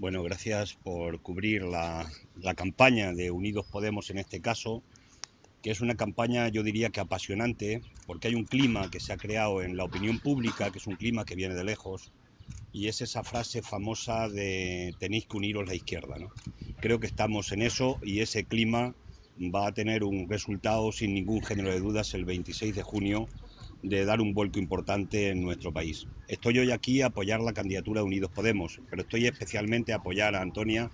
Bueno, gracias por cubrir la, campaña de Unidos Podemos en este caso, que es una campaña yo diría que apasionante, porque hay un clima que se ha creado en la opinión pública, que es un clima que viene de lejos, y es esa frase famosa de tenéis que uniros la izquierda. ¿no? Creo que estamos en eso y ese clima va a tener un resultado sin ningún género de dudas el 26 de junio de dar un vuelco importante en nuestro país. Estoy hoy aquí a apoyar la candidatura de Unidos Podemos, pero estoy especialmente a apoyar a Antonia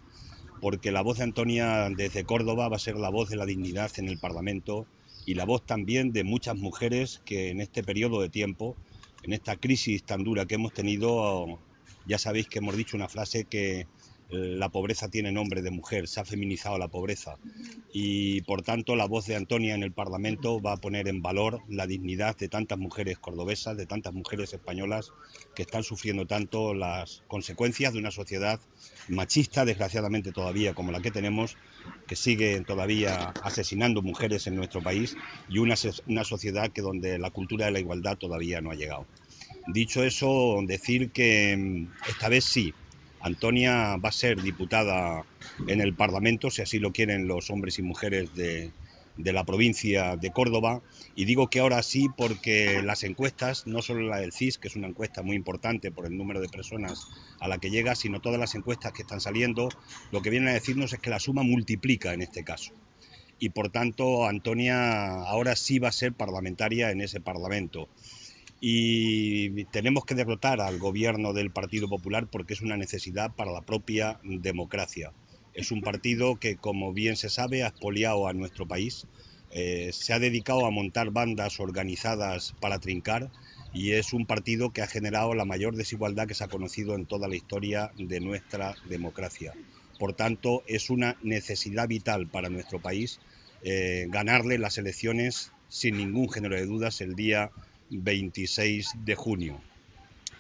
porque la voz de Antonia desde Córdoba va a ser la voz de la dignidad en el Parlamento y la voz también de muchas mujeres que en este periodo de tiempo, en esta crisis tan dura que hemos tenido, ya sabéis que hemos dicho una frase que la pobreza tiene nombre de mujer, se ha feminizado la pobreza y por tanto la voz de Antonia en el Parlamento va a poner en valor la dignidad de tantas mujeres cordobesas, de tantas mujeres españolas que están sufriendo tanto las consecuencias de una sociedad machista, desgraciadamente todavía como la que tenemos, que sigue todavía asesinando mujeres en nuestro país y una, una sociedad que donde la cultura de la igualdad todavía no ha llegado. Dicho eso, decir que mm, esta vez sí, Antonia va a ser diputada en el Parlamento, si así lo quieren los hombres y mujeres de, la provincia de Córdoba. Y digo que ahora sí porque las encuestas, no solo la del CIS, que es una encuesta muy importante por el número de personas a la que llega, sino todas las encuestas que están saliendo, lo que vienen a decirnos es que la suma multiplica en este caso. Y por tanto, Antonia ahora sí va a ser parlamentaria en ese Parlamento y tenemos que derrotar al gobierno del Partido Popular porque es una necesidad para la propia democracia. Es un partido que, como bien se sabe, ha expoliado a nuestro país, eh, se ha dedicado a montar bandas organizadas para trincar y es un partido que ha generado la mayor desigualdad que se ha conocido en toda la historia de nuestra democracia. Por tanto, es una necesidad vital para nuestro país eh, ganarle las elecciones sin ningún género de dudas el día 26 de junio.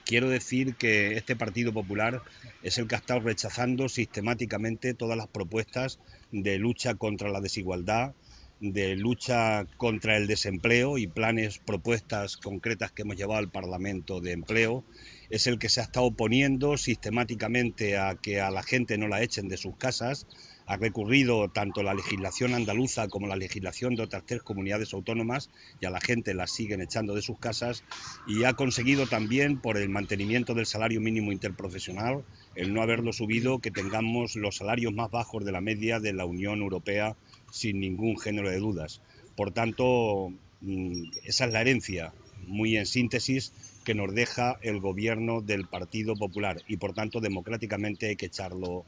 Quiero decir que este Partido Popular es el que ha estado rechazando sistemáticamente todas las propuestas de lucha contra la desigualdad, de lucha contra el desempleo y planes, propuestas concretas que hemos llevado al Parlamento de Empleo. Es el que se ha estado oponiendo sistemáticamente a que a la gente no la echen de sus casas, ha recurrido tanto la legislación andaluza como la legislación de otras tres comunidades autónomas y a la gente la siguen echando de sus casas y ha conseguido también por el mantenimiento del salario mínimo interprofesional, el no haberlo subido, que tengamos los salarios más bajos de la media de la Unión Europea sin ningún género de dudas. Por tanto, mm, esa es la herencia, muy en síntesis, que nos deja el gobierno del Partido Popular y por tanto democráticamente hay que echarlo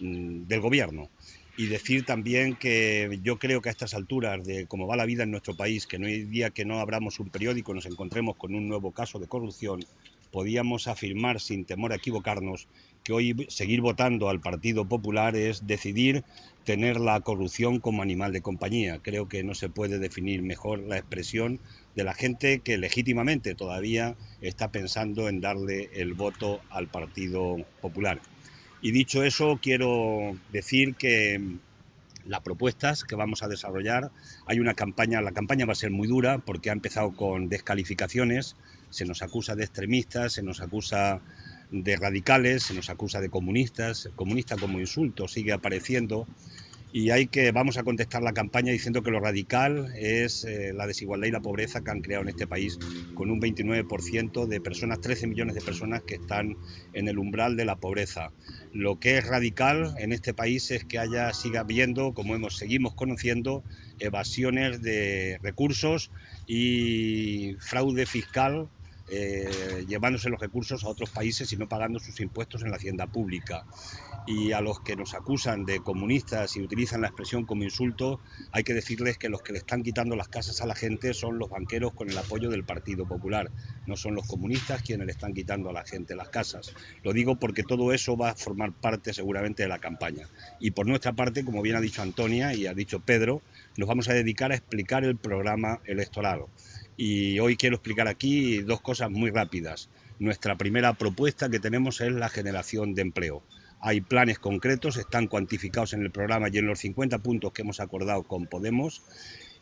del gobierno. Y decir también que yo creo que a estas alturas de cómo va la vida en nuestro país, que no hay día que no abramos un periódico, nos encontremos con un nuevo caso de corrupción, podíamos afirmar sin temor a equivocarnos que hoy seguir votando al Partido Popular es decidir tener la corrupción como animal de compañía. Creo que no se puede definir mejor la expresión de la gente que legítimamente todavía está pensando en darle el voto al Partido Popular. Y dicho eso, quiero decir que las propuestas que vamos a desarrollar, hay una campaña, la campaña va a ser muy dura porque ha empezado con descalificaciones, se nos acusa de extremistas, se nos acusa de radicales, se nos acusa de comunistas, comunista como insulto sigue apareciendo y hay que, vamos a contestar la campaña diciendo que lo radical es eh, la desigualdad y la pobreza que han creado en este país, con un 29% de personas, 13 millones de personas que están en el umbral de la pobreza. Lo que es radical en este país es que haya, siga habiendo, como hemos, seguimos conociendo, evasiones de recursos y fraude fiscal eh, llevándose los recursos a otros países y no pagando sus impuestos en la hacienda pública. Y a los que nos acusan de comunistas y utilizan la expresión como insulto, hay que decirles que los que le están quitando las casas a la gente son los banqueros con el apoyo del Partido Popular, no son los comunistas quienes le están quitando a la gente las casas. Lo digo porque todo eso va a formar parte seguramente de la campaña. Y por nuestra parte, como bien ha dicho Antonia y ha dicho Pedro, nos vamos a dedicar a explicar el programa electoral y hoy quiero explicar aquí dos cosas muy rápidas. Nuestra primera propuesta que tenemos es la generación de empleo. Hay planes concretos, están cuantificados en el programa y en los 50 puntos que hemos acordado con Podemos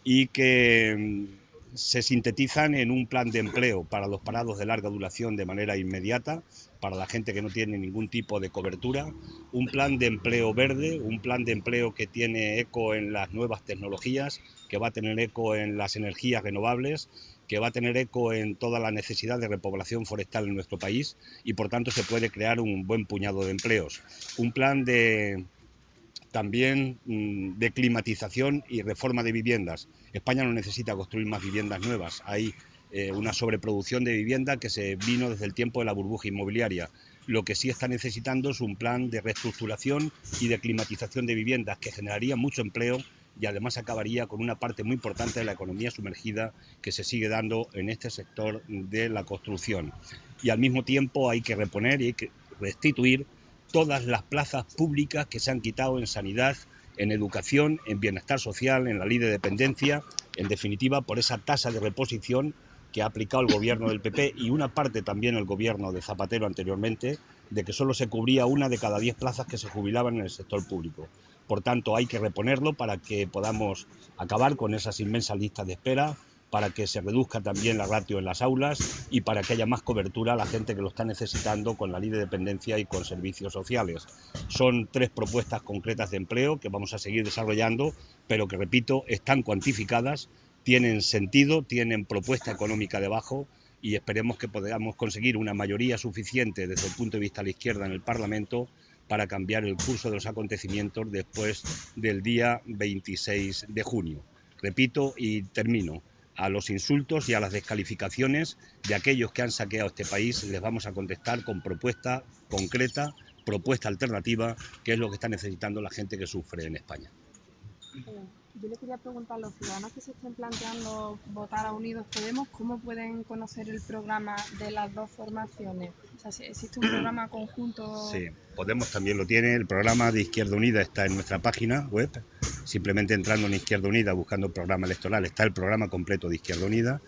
y que se sintetizan en un plan de empleo para los parados de larga duración de manera inmediata, para la gente que no tiene ningún tipo de cobertura, un plan de empleo verde, un plan de empleo que tiene eco en las nuevas tecnologías, que va a tener eco en las energías renovables, que va a tener eco en toda la necesidad de repoblación forestal en nuestro país y por tanto se puede crear un buen puñado de empleos. Un plan de también mm, de climatización y reforma de viviendas. España no necesita construir más viviendas nuevas. Hay eh, una sobreproducción de vivienda que se vino desde el tiempo de la burbuja inmobiliaria. Lo que sí está necesitando es un plan de reestructuración y de climatización de viviendas que generaría mucho empleo y además acabaría con una parte muy importante de la economía sumergida que se sigue dando en este sector de la construcción. Y al mismo tiempo hay que reponer y restituir todas las plazas públicas que se han quitado en sanidad, en educación, en bienestar social, en la ley de dependencia, en definitiva por esa tasa de reposición que ha aplicado el gobierno del PP y una parte también el gobierno de Zapatero anteriormente, de que solo se cubría una de cada diez plazas que se jubilaban en el sector público. Por tanto, hay que reponerlo para que podamos acabar con esas inmensas listas de espera, para que se reduzca también la ratio en las aulas y para que haya más cobertura a la gente que lo está necesitando con la ley de dependencia y con servicios sociales. Son tres propuestas concretas de empleo que vamos a seguir desarrollando, pero que, repito, están cuantificadas, tienen sentido, tienen propuesta económica debajo y esperemos que podamos conseguir una mayoría suficiente desde el punto de vista de la izquierda en el Parlamento para cambiar el curso de los acontecimientos después del día 26 de junio. Repito y termino a los insultos y a las descalificaciones de aquellos que han saqueado este país, les vamos a contestar con propuesta concreta, propuesta alternativa, que es lo que está necesitando la gente que sufre en España. Yo le quería preguntar a los ciudadanos que se estén planteando votar a Unidos Podemos, ¿cómo pueden conocer el programa de las dos formaciones? O sea, ¿existe un programa conjunto? Sí, Podemos también lo tiene. El programa de Izquierda Unida está en nuestra página web. Simplemente entrando en Izquierda Unida, buscando el programa electoral, está el programa completo de Izquierda Unida.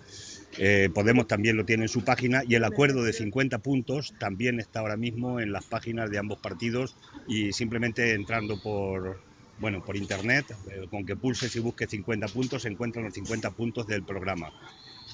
Eh, Podemos también lo tiene en su página y el acuerdo de 50 puntos también está ahora mismo en las páginas de ambos partidos y simplemente entrando por, bueno, por internet, eh, con que pulses y busques 50 puntos, se encuentran los 50 puntos del programa.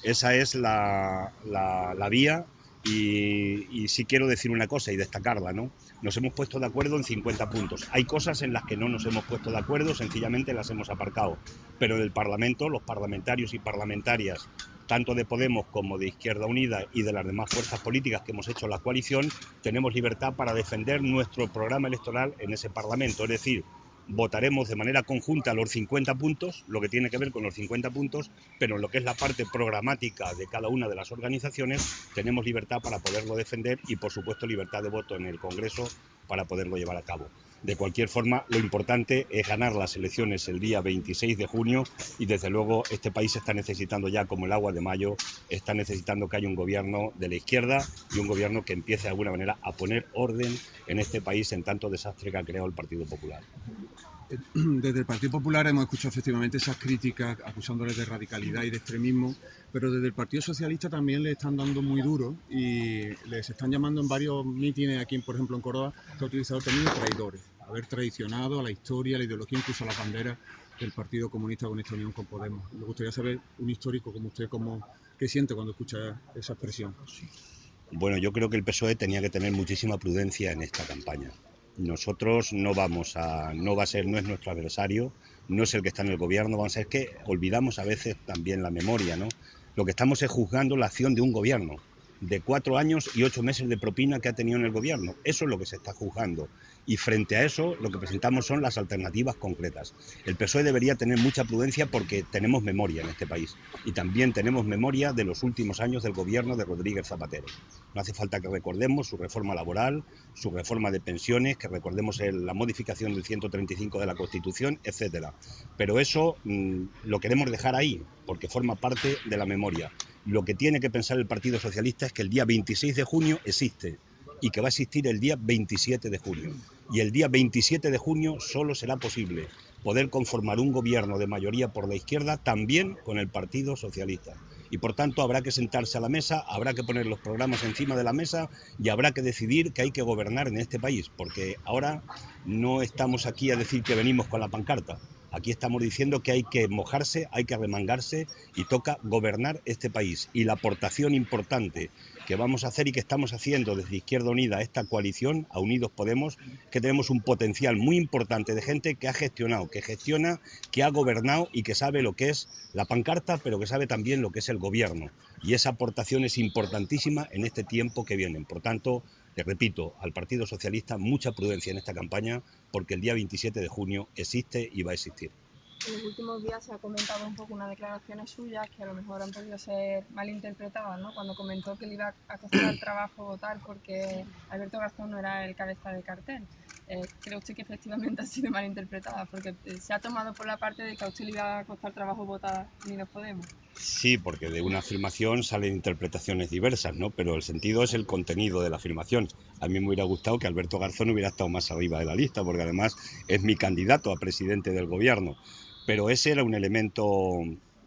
Esa es la, la, vía y, y, sí quiero decir una cosa y destacarla, ¿no? Nos hemos puesto de acuerdo en 50 puntos. Hay cosas en las que no nos hemos puesto de acuerdo, sencillamente las hemos aparcado. Pero en el Parlamento, los parlamentarios y parlamentarias, tanto de Podemos como de Izquierda Unida y de las demás fuerzas políticas que hemos hecho la coalición, tenemos libertad para defender nuestro programa electoral en ese Parlamento. Es decir, votaremos de manera conjunta los 50 puntos, lo que tiene que ver con los 50 puntos, pero en lo que es la parte programática de cada una de las organizaciones tenemos libertad para poderlo defender y por supuesto libertad de voto en el Congreso para poderlo llevar a cabo. De cualquier forma, lo importante es ganar las elecciones el día 26 de junio y desde luego este país está necesitando ya como el agua de mayo, está necesitando que haya un gobierno de la izquierda y un gobierno que empiece de alguna manera a poner orden en este país en tanto desastre que ha creado el Partido Popular. Desde el Partido Popular hemos escuchado efectivamente esas críticas acusándoles de radicalidad y de extremismo, pero desde el Partido Socialista también le están dando muy duro y les están llamando en varios mítines aquí, por ejemplo en Córdoba, que ha utilizado términos traidores, haber traicionado a la historia, a la ideología, incluso a la bandera del Partido Comunista con esta unión con Podemos. Me gustaría saber, un histórico como usted, cómo, qué siente cuando escucha esa expresión. Bueno, yo creo que el PSOE tenía que tener muchísima prudencia en esta campaña nosotros no vamos a, no va a ser, no es nuestro adversario, no es el que está en el gobierno, vamos a ser que olvidamos a veces también la memoria, ¿no? Lo que estamos es juzgando la acción de un gobierno de cuatro años y ocho meses de propina que ha tenido en el gobierno. Eso es lo que se está juzgando. Y frente a eso, lo que presentamos son las alternativas concretas. El PSOE debería tener mucha prudencia porque tenemos memoria en este país. Y también tenemos memoria de los últimos años del gobierno de Rodríguez Zapatero. No hace falta que recordemos su reforma laboral, su reforma de pensiones, que recordemos la modificación del 135 de la Constitución, etcétera. Pero eso mm, lo queremos dejar ahí, porque forma parte de la memoria lo que tiene que pensar el Partido Socialista es que el día 26 de junio existe y que va a existir el día 27 de junio. Y el día 27 de junio solo será posible poder conformar un gobierno de mayoría por la izquierda también con el Partido Socialista. Y por tanto habrá que sentarse a la mesa, habrá que poner los programas encima de la mesa y habrá que decidir que hay que gobernar en este país, porque ahora no estamos aquí a decir que venimos con la pancarta, Aquí estamos diciendo que hay que mojarse, hay que remangarse y toca gobernar este país. Y la aportación importante que vamos a hacer y que estamos haciendo desde Izquierda Unida, esta coalición, a Unidos Podemos, que tenemos un potencial muy importante de gente que ha gestionado, que gestiona, que ha gobernado y que sabe lo que es la pancarta, pero que sabe también lo que es el gobierno. Y esa aportación es importantísima en este tiempo que viene. Por tanto, le repito, al Partido Socialista mucha prudencia en esta campaña porque el día 27 de junio existe y va a existir. En los últimos días se ha comentado un poco unas declaraciones suyas que a lo mejor han podido ser malinterpretadas, ¿no? Cuando comentó que le iba a costar el trabajo votar porque Alberto Garzón no era el cabeza de cartel. Eh, ¿Cree usted que efectivamente ha sido malinterpretada? Porque eh, se ha tomado por la parte de que a usted le iba a costar trabajo votar ni nos podemos. Sí, porque de una afirmación salen interpretaciones diversas, ¿no? Pero el sentido es el contenido de la afirmación. A mí me hubiera gustado que Alberto Garzón hubiera estado más arriba de la lista, porque además es mi candidato a presidente del gobierno. Pero ese era un elemento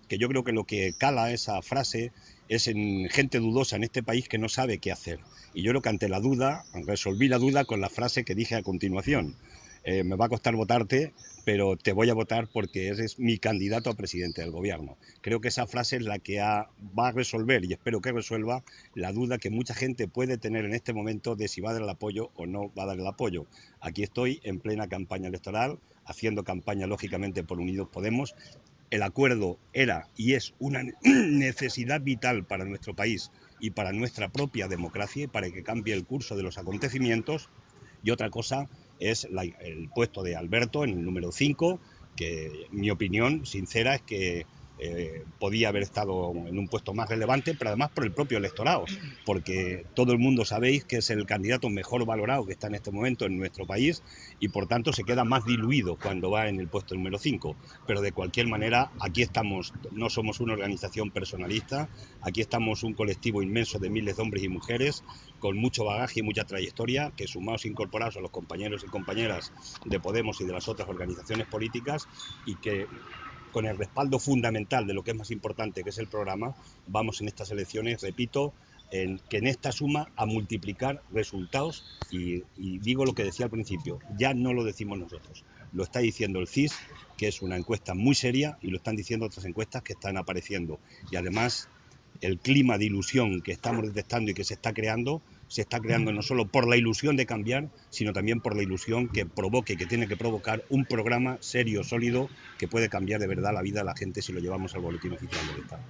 que yo creo que lo que cala esa frase es en gente dudosa en este país que no sabe qué hacer. Y yo creo que ante la duda, resolví la duda con la frase que dije a continuación. Eh, me va a costar votarte, pero te voy a votar porque eres mi candidato a presidente del gobierno. Creo que esa frase es la que va a resolver y espero que resuelva la duda que mucha gente puede tener en este momento de si va a dar el apoyo o no va a dar el apoyo. Aquí estoy en plena campaña electoral, haciendo campaña lógicamente por Unidos Podemos. El acuerdo era y es una necesidad vital para nuestro país y para nuestra propia democracia y para que cambie el curso de los acontecimientos. Y otra cosa es el puesto de Alberto en el número 5, que mi opinión sincera es que eh, podía haber estado en un puesto más relevante, pero además por el propio electorado, porque todo el mundo sabéis que es el candidato mejor valorado que está en este momento en nuestro país y por tanto se queda más diluido cuando va en el puesto número 5. Pero de cualquier manera, aquí estamos, no somos una organización personalista, aquí estamos un colectivo inmenso de miles de hombres y mujeres con mucho bagaje y mucha trayectoria, que sumados e incorporados a los compañeros y compañeras de Podemos y de las otras organizaciones políticas y que con el respaldo fundamental de lo que es más importante, que es el programa, vamos en estas elecciones, repito, en, que en esta suma a multiplicar resultados y, y, digo lo que decía al principio, ya no lo decimos nosotros, lo está diciendo el CIS, que es una encuesta muy seria y lo están diciendo otras encuestas que están apareciendo. Y además el clima de ilusión que estamos detectando y que se está creando se está creando no solo por la ilusión de cambiar, sino también por la ilusión que provoque, que tiene que provocar un programa serio, sólido, que puede cambiar de verdad la vida de la gente si lo llevamos al boletín oficial del Estado.